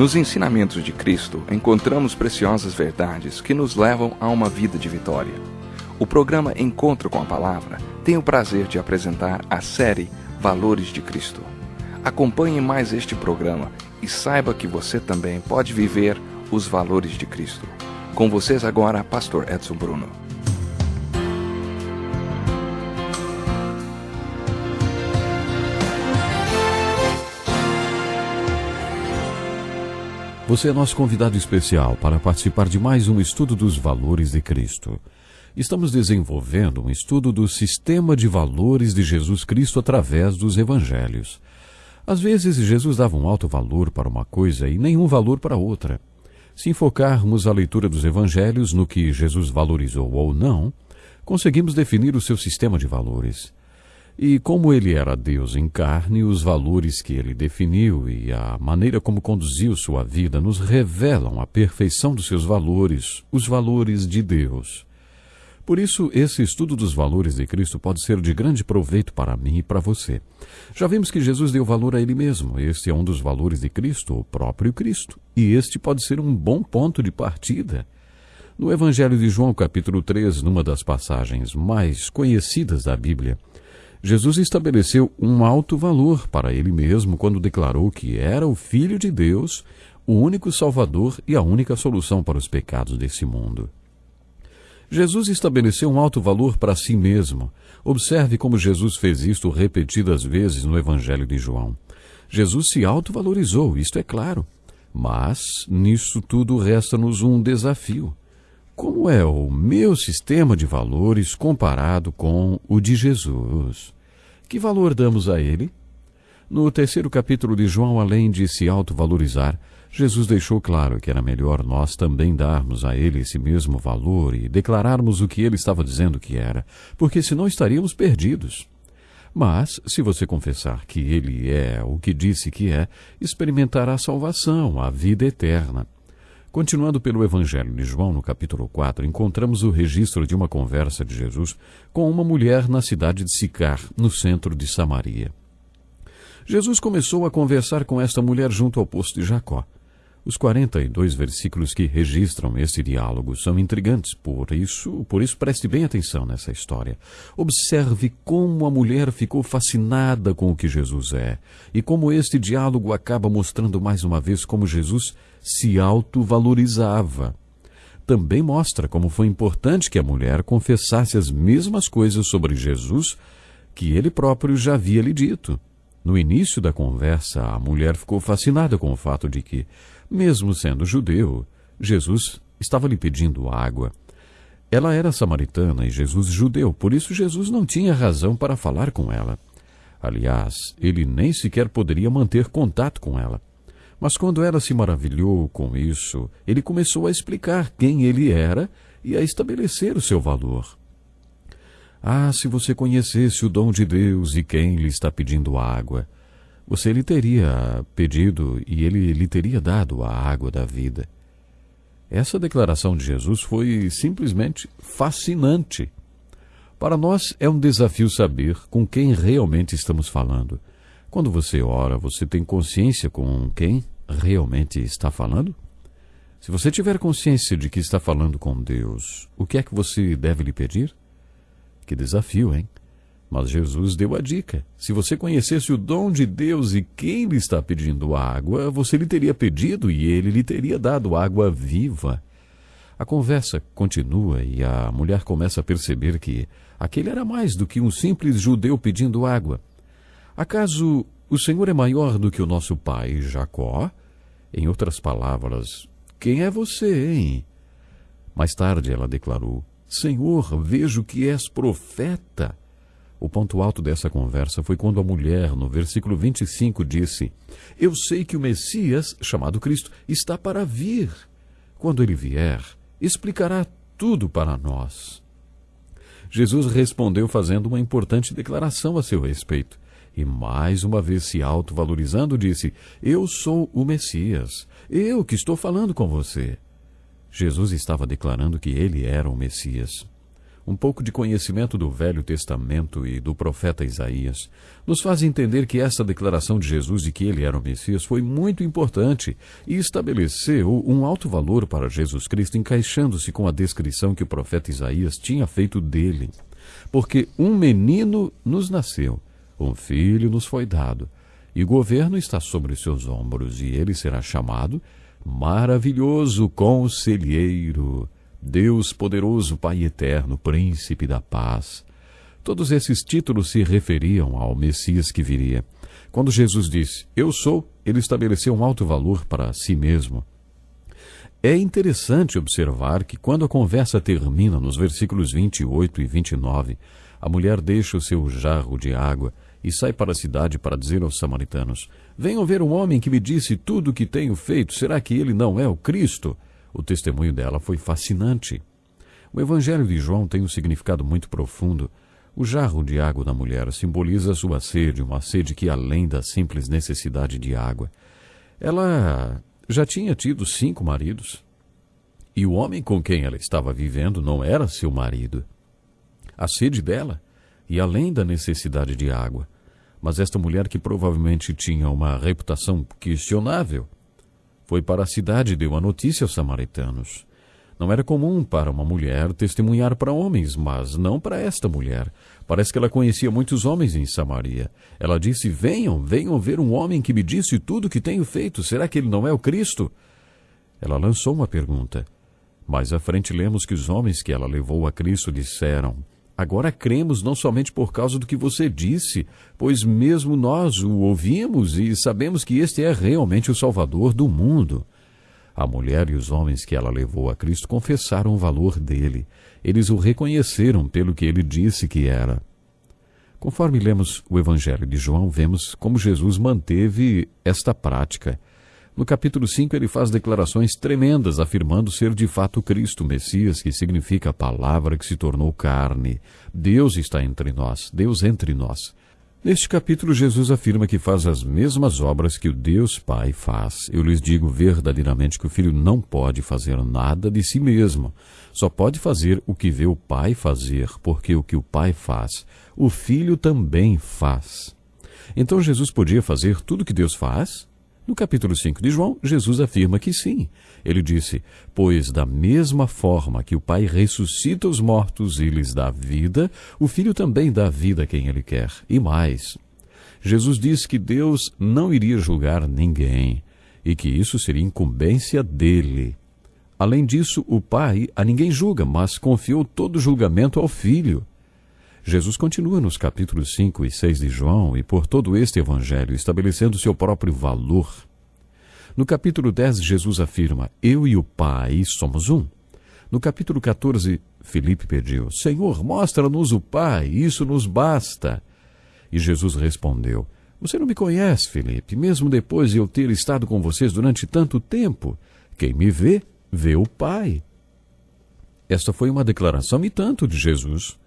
Nos ensinamentos de Cristo, encontramos preciosas verdades que nos levam a uma vida de vitória. O programa Encontro com a Palavra tem o prazer de apresentar a série Valores de Cristo. Acompanhe mais este programa e saiba que você também pode viver os valores de Cristo. Com vocês agora, Pastor Edson Bruno. Você é nosso convidado especial para participar de mais um estudo dos valores de Cristo. Estamos desenvolvendo um estudo do sistema de valores de Jesus Cristo através dos evangelhos. Às vezes, Jesus dava um alto valor para uma coisa e nenhum valor para outra. Se enfocarmos a leitura dos evangelhos no que Jesus valorizou ou não, conseguimos definir o seu sistema de valores. E como ele era Deus em carne, os valores que ele definiu e a maneira como conduziu sua vida nos revelam a perfeição dos seus valores, os valores de Deus. Por isso, esse estudo dos valores de Cristo pode ser de grande proveito para mim e para você. Já vimos que Jesus deu valor a Ele mesmo. Este é um dos valores de Cristo, o próprio Cristo. E este pode ser um bom ponto de partida. No Evangelho de João, capítulo 3, numa das passagens mais conhecidas da Bíblia, Jesus estabeleceu um alto valor para ele mesmo quando declarou que era o Filho de Deus, o único Salvador e a única solução para os pecados desse mundo. Jesus estabeleceu um alto valor para si mesmo. Observe como Jesus fez isto repetidas vezes no Evangelho de João. Jesus se autovalorizou, isto é claro. Mas nisso tudo resta-nos um desafio. Como é o meu sistema de valores comparado com o de Jesus? Que valor damos a ele? No terceiro capítulo de João, além de se autovalorizar, Jesus deixou claro que era melhor nós também darmos a ele esse mesmo valor e declararmos o que ele estava dizendo que era, porque senão estaríamos perdidos. Mas, se você confessar que ele é o que disse que é, experimentará a salvação, a vida eterna. Continuando pelo Evangelho de João, no capítulo 4, encontramos o registro de uma conversa de Jesus com uma mulher na cidade de Sicar, no centro de Samaria. Jesus começou a conversar com esta mulher junto ao poço de Jacó. Os 42 versículos que registram esse diálogo são intrigantes, por isso, por isso preste bem atenção nessa história. Observe como a mulher ficou fascinada com o que Jesus é e como este diálogo acaba mostrando mais uma vez como Jesus se autovalorizava. Também mostra como foi importante que a mulher confessasse as mesmas coisas sobre Jesus que ele próprio já havia lhe dito. No início da conversa, a mulher ficou fascinada com o fato de que, mesmo sendo judeu, Jesus estava lhe pedindo água. Ela era samaritana e Jesus judeu, por isso Jesus não tinha razão para falar com ela. Aliás, ele nem sequer poderia manter contato com ela. Mas quando ela se maravilhou com isso, ele começou a explicar quem ele era e a estabelecer o seu valor. Ah, se você conhecesse o dom de Deus e quem lhe está pedindo água, você lhe teria pedido e ele lhe teria dado a água da vida. Essa declaração de Jesus foi simplesmente fascinante. Para nós é um desafio saber com quem realmente estamos falando. Quando você ora, você tem consciência com quem realmente está falando? Se você tiver consciência de que está falando com Deus, o que é que você deve lhe pedir? Que desafio, hein? Mas Jesus deu a dica. Se você conhecesse o dom de Deus e quem lhe está pedindo água, você lhe teria pedido e ele lhe teria dado água viva. A conversa continua e a mulher começa a perceber que aquele era mais do que um simples judeu pedindo água. Acaso o Senhor é maior do que o nosso pai Jacó? Em outras palavras, quem é você, hein? Mais tarde ela declarou: Senhor, vejo que és profeta. O ponto alto dessa conversa foi quando a mulher, no versículo 25, disse: Eu sei que o Messias, chamado Cristo, está para vir. Quando ele vier, explicará tudo para nós. Jesus respondeu fazendo uma importante declaração a seu respeito e mais uma vez se autovalorizando, disse: Eu sou o Messias, eu que estou falando com você. Jesus estava declarando que ele era o Messias. Um pouco de conhecimento do Velho Testamento e do profeta Isaías, nos faz entender que essa declaração de Jesus de que ele era o Messias foi muito importante e estabeleceu um alto valor para Jesus Cristo, encaixando-se com a descrição que o profeta Isaías tinha feito dele. Porque um menino nos nasceu, um filho nos foi dado, e o governo está sobre seus ombros, e ele será chamado Maravilhoso Conselheiro Deus poderoso, Pai eterno, Príncipe da paz. Todos esses títulos se referiam ao Messias que viria. Quando Jesus disse, Eu sou, ele estabeleceu um alto valor para si mesmo. É interessante observar que quando a conversa termina nos versículos 28 e 29, a mulher deixa o seu jarro de água e sai para a cidade para dizer aos samaritanos: Venham ver um homem que me disse tudo o que tenho feito. Será que ele não é o Cristo? O testemunho dela foi fascinante. O Evangelho de João tem um significado muito profundo. O jarro de água da mulher simboliza sua sede, uma sede que além da simples necessidade de água. Ela já tinha tido cinco maridos. E o homem com quem ela estava vivendo não era seu marido. A sede dela, e além da necessidade de água. Mas esta mulher, que provavelmente tinha uma reputação questionável, foi para a cidade e deu a notícia aos samaritanos. Não era comum para uma mulher testemunhar para homens, mas não para esta mulher. Parece que ela conhecia muitos homens em Samaria. Ela disse: Venham, venham ver um homem que me disse tudo o que tenho feito. Será que ele não é o Cristo? Ela lançou uma pergunta. Mais à frente lemos que os homens que ela levou a Cristo disseram: Agora cremos não somente por causa do que você disse, pois mesmo nós o ouvimos e sabemos que este é realmente o Salvador do mundo. A mulher e os homens que ela levou a Cristo confessaram o valor dele. Eles o reconheceram pelo que ele disse que era. Conforme lemos o Evangelho de João, vemos como Jesus manteve esta prática. No capítulo 5, ele faz declarações tremendas, afirmando ser de fato Cristo, Messias, que significa a palavra que se tornou carne. Deus está entre nós, Deus entre nós. Neste capítulo, Jesus afirma que faz as mesmas obras que o Deus Pai faz. Eu lhes digo verdadeiramente que o Filho não pode fazer nada de si mesmo. Só pode fazer o que vê o Pai fazer, porque o que o Pai faz, o Filho também faz. Então Jesus podia fazer tudo o que Deus faz? No capítulo 5 de João, Jesus afirma que sim. Ele disse: Pois da mesma forma que o Pai ressuscita os mortos e lhes dá vida, o Filho também dá vida a quem ele quer. E mais. Jesus disse que Deus não iria julgar ninguém e que isso seria incumbência dele. Além disso, o Pai a ninguém julga, mas confiou todo julgamento ao Filho. Jesus continua nos capítulos 5 e 6 de João e por todo este evangelho estabelecendo seu próprio valor. No capítulo 10, Jesus afirma: Eu e o Pai somos um. No capítulo 14, Filipe pediu: Senhor, mostra-nos o Pai, isso nos basta. E Jesus respondeu: Você não me conhece, Filipe, mesmo depois de eu ter estado com vocês durante tanto tempo. Quem me vê, vê o Pai. Esta foi uma declaração e tanto de Jesus.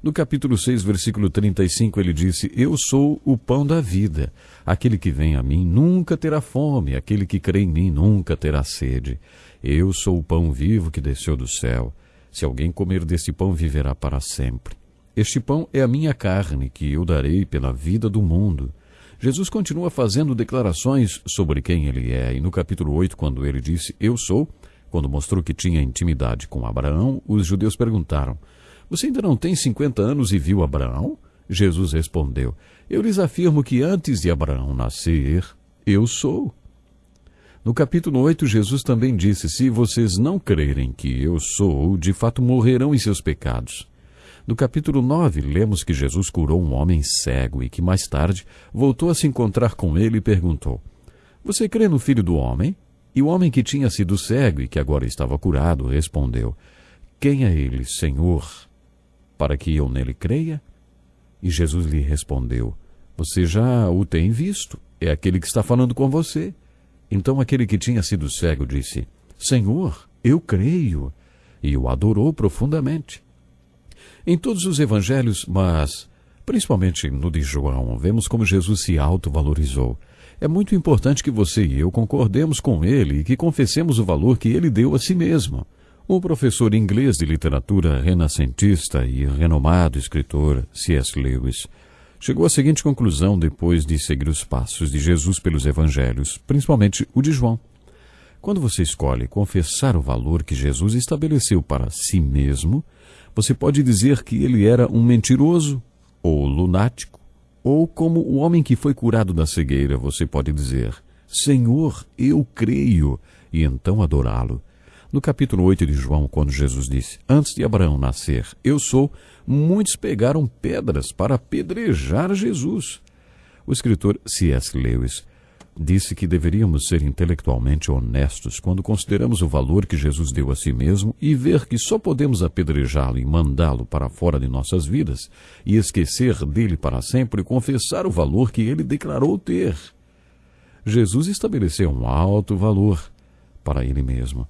No capítulo 6, versículo 35, ele disse: Eu sou o pão da vida. Aquele que vem a mim nunca terá fome, aquele que crê em mim nunca terá sede. Eu sou o pão vivo que desceu do céu. Se alguém comer desse pão, viverá para sempre. Este pão é a minha carne, que eu darei pela vida do mundo. Jesus continua fazendo declarações sobre quem ele é, e no capítulo 8, quando ele disse: Eu sou, quando mostrou que tinha intimidade com Abraão, os judeus perguntaram: você ainda não tem cinquenta anos e viu Abraão? Jesus respondeu: Eu lhes afirmo que antes de Abraão nascer, eu sou. No capítulo 8, Jesus também disse: Se vocês não crerem que eu sou, de fato morrerão em seus pecados. No capítulo 9, lemos que Jesus curou um homem cego e que mais tarde voltou a se encontrar com ele e perguntou: Você crê no filho do homem? E o homem que tinha sido cego e que agora estava curado respondeu: Quem é ele, Senhor? Para que eu nele creia? E Jesus lhe respondeu: Você já o tem visto, é aquele que está falando com você. Então aquele que tinha sido cego disse: Senhor, eu creio. E o adorou profundamente. Em todos os evangelhos, mas principalmente no de João, vemos como Jesus se autovalorizou. É muito importante que você e eu concordemos com ele e que confessemos o valor que ele deu a si mesmo. O professor inglês de literatura renascentista e renomado escritor C.S. Lewis chegou à seguinte conclusão depois de seguir os passos de Jesus pelos evangelhos, principalmente o de João. Quando você escolhe confessar o valor que Jesus estabeleceu para si mesmo, você pode dizer que ele era um mentiroso, ou lunático, ou como o homem que foi curado da cegueira, você pode dizer: Senhor, eu creio, e então adorá-lo. No capítulo 8 de João, quando Jesus disse: Antes de Abraão nascer, eu sou, muitos pegaram pedras para apedrejar Jesus. O escritor C.S. Lewis disse que deveríamos ser intelectualmente honestos quando consideramos o valor que Jesus deu a si mesmo e ver que só podemos apedrejá-lo e mandá-lo para fora de nossas vidas e esquecer dele para sempre e confessar o valor que ele declarou ter. Jesus estabeleceu um alto valor para ele mesmo.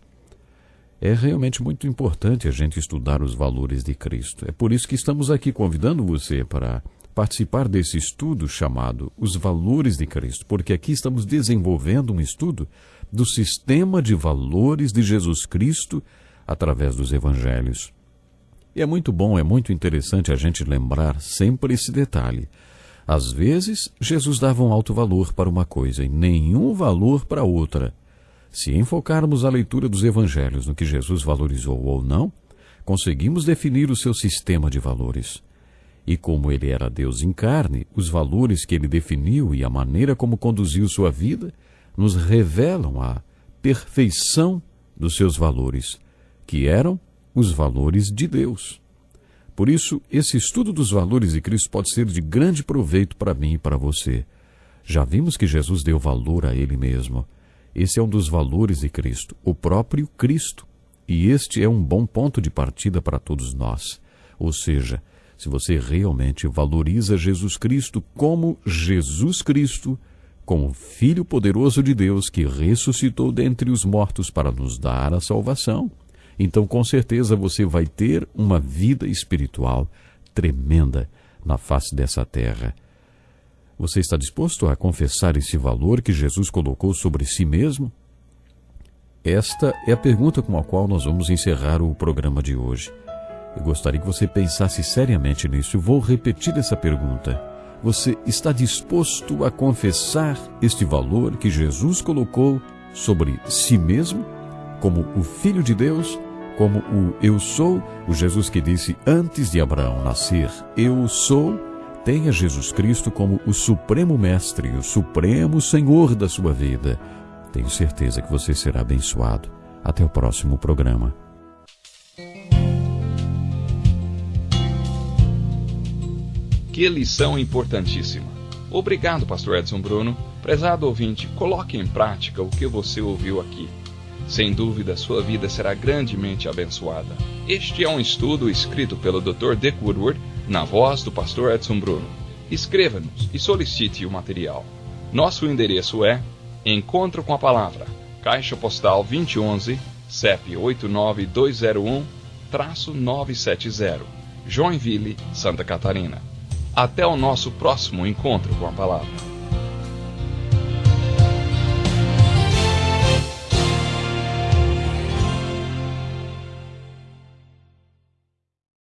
É realmente muito importante a gente estudar os valores de Cristo. É por isso que estamos aqui convidando você para participar desse estudo chamado Os Valores de Cristo, porque aqui estamos desenvolvendo um estudo do sistema de valores de Jesus Cristo através dos evangelhos. E é muito bom, é muito interessante a gente lembrar sempre esse detalhe. Às vezes, Jesus dava um alto valor para uma coisa e nenhum valor para outra. Se enfocarmos a leitura dos evangelhos no que Jesus valorizou ou não, conseguimos definir o seu sistema de valores. E como ele era Deus em carne, os valores que ele definiu e a maneira como conduziu sua vida nos revelam a perfeição dos seus valores, que eram os valores de Deus. Por isso, esse estudo dos valores de Cristo pode ser de grande proveito para mim e para você. Já vimos que Jesus deu valor a ele mesmo. Esse é um dos valores de Cristo, o próprio Cristo. E este é um bom ponto de partida para todos nós. Ou seja, se você realmente valoriza Jesus Cristo como Jesus Cristo, como Filho poderoso de Deus que ressuscitou dentre os mortos para nos dar a salvação, então com certeza você vai ter uma vida espiritual tremenda na face dessa terra. Você está disposto a confessar esse valor que Jesus colocou sobre si mesmo? Esta é a pergunta com a qual nós vamos encerrar o programa de hoje. Eu gostaria que você pensasse seriamente nisso. vou repetir essa pergunta. Você está disposto a confessar este valor que Jesus colocou sobre si mesmo, como o Filho de Deus, como o Eu Sou, o Jesus que disse antes de Abraão nascer: Eu sou tenha Jesus Cristo como o Supremo Mestre, o Supremo Senhor da sua vida. Tenho certeza que você será abençoado. Até o próximo programa. Que lição importantíssima. Obrigado, Pastor Edson Bruno. Prezado ouvinte, coloque em prática o que você ouviu aqui. Sem dúvida, sua vida será grandemente abençoada. Este é um estudo escrito pelo Dr. Dick Woodward na voz do pastor Edson Bruno. Escreva-nos e solicite o material. Nosso endereço é Encontro com a Palavra, Caixa Postal 2011, CEP 89201-970, Joinville, Santa Catarina. Até o nosso próximo encontro com a Palavra.